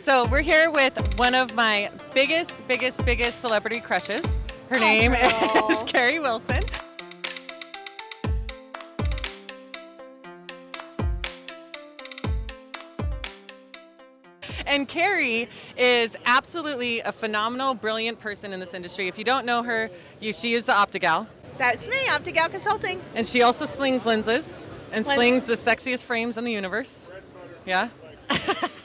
So we're here with one of my biggest, biggest, biggest celebrity crushes. Her Oh, name girl. is Carrie Wilson. And Carrie is absolutely a phenomenal, brilliant person in this industry. If you don't know her, you, she is the Optigal. That's me, Optigal Consulting. And she also slings lenses and Lens- slings the sexiest frames in the universe. Yeah?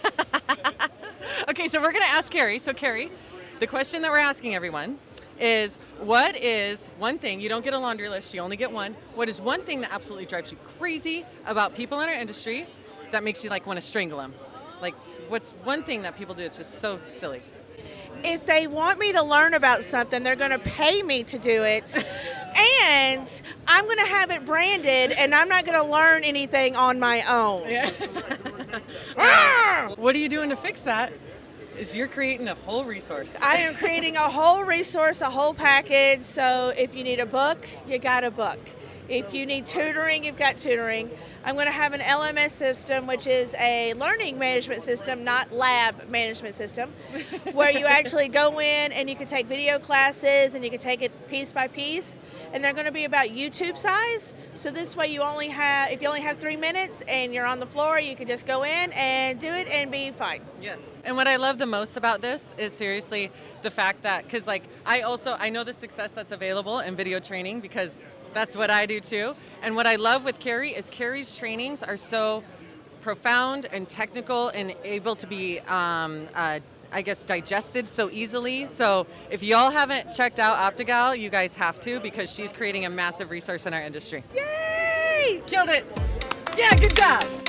okay, so we're going to ask Carrie. So, Carrie, the question that we're asking everyone is what is one thing, you don't get a laundry list, you only get one. What is one thing that absolutely drives you crazy about people in our industry that makes you like want to strangle them? Like, what's one thing that people do that's just so silly? If they want me to learn about something, they're going to pay me to do it. and I'm going to have it branded, and I'm not going to learn anything on my own. Yeah. Ah! what are you doing to fix that? Is you're creating a whole resource. I am creating a whole resource, a whole package. So if you need a book, you got a book. If you need tutoring, you've got tutoring. I'm going to have an LMS system, which is a learning management system, not lab management system, where you actually go in and you can take video classes and you can take it piece by piece. And they're going to be about YouTube size. So this way, you only have, if you only have three minutes and you're on the floor, you can just go in and do it and be fine. Yes. And what I love the most about this is seriously the fact that, because like I also, I know the success that's available in video training because that's what I do too. And what I love with Carrie is Carrie's trainings are so profound and technical and able to be, um, uh, I guess, digested so easily. So if y'all haven't checked out Optigal, you guys have to because she's creating a massive resource in our industry. Yay! Killed it. Yeah, good job.